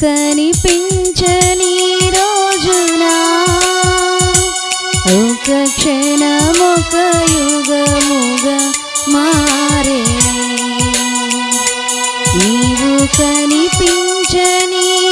కనిపించని రోజున ఒక క్షణమొక యుగముగా మారే. నీవు కనిపించని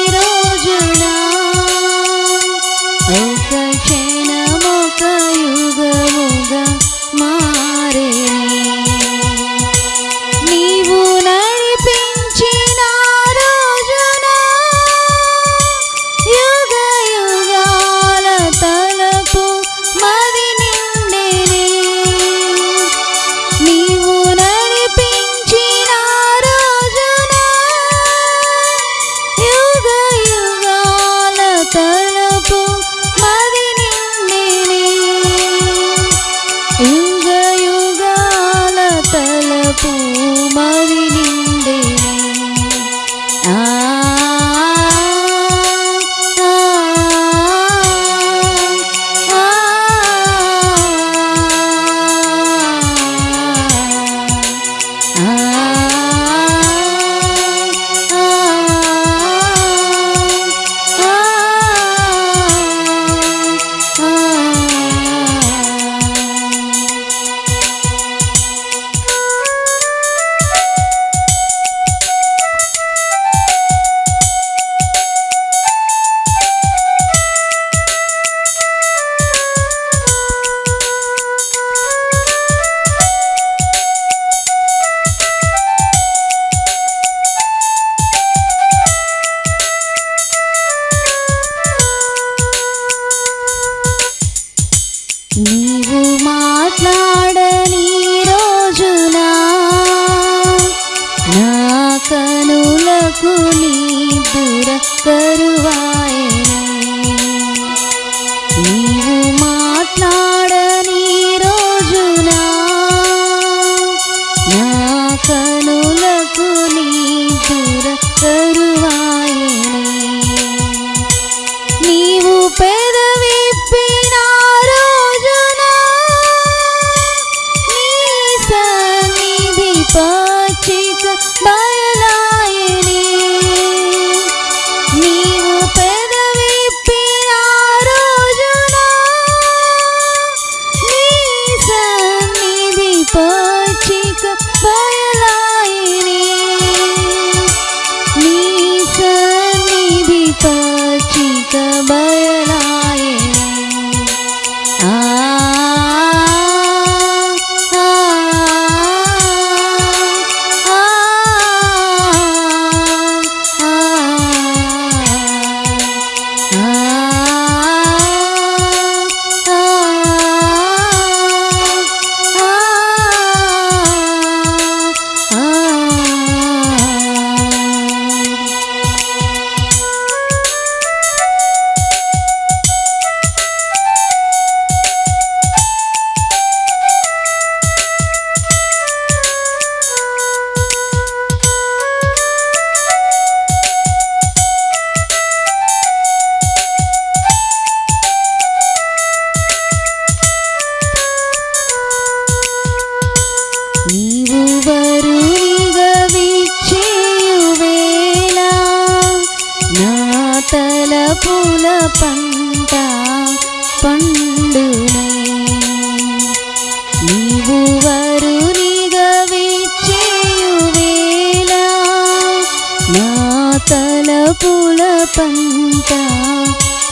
पन्त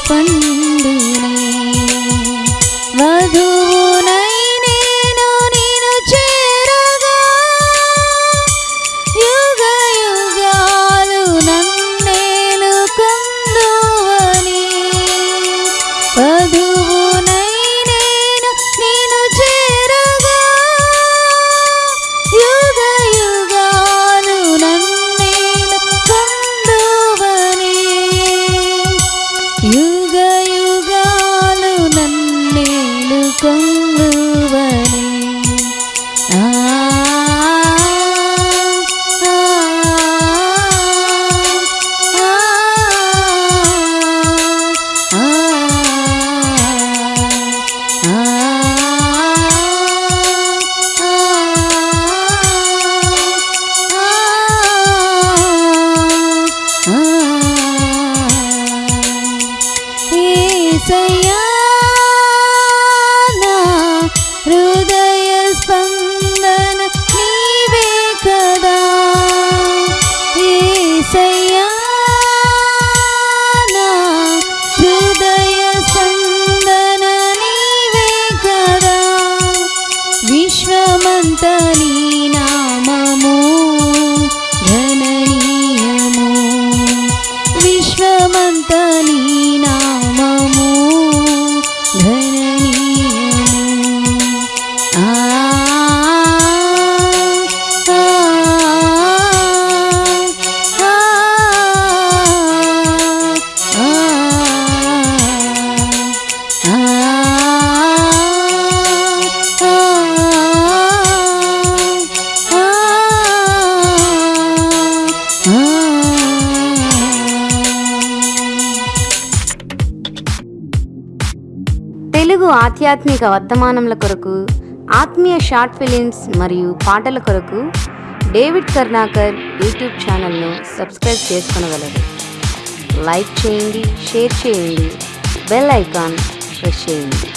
पण्डु वधु أنت ఆధ్యాత్మిక వర్తమానముల కొరకు ఆత్మీయ షార్ట్ ఫిలిమ్స్ మరియు పాటల కొరకు డేవిడ్ కర్ణాకర్ యూట్యూబ్ ఛానల్ను సబ్స్క్రైబ్ చేసుకునగలరు. లైక్ చేయండి షేర్ చేయండి బెల్ ఐకాన్ ప్రెస్ చేయండి.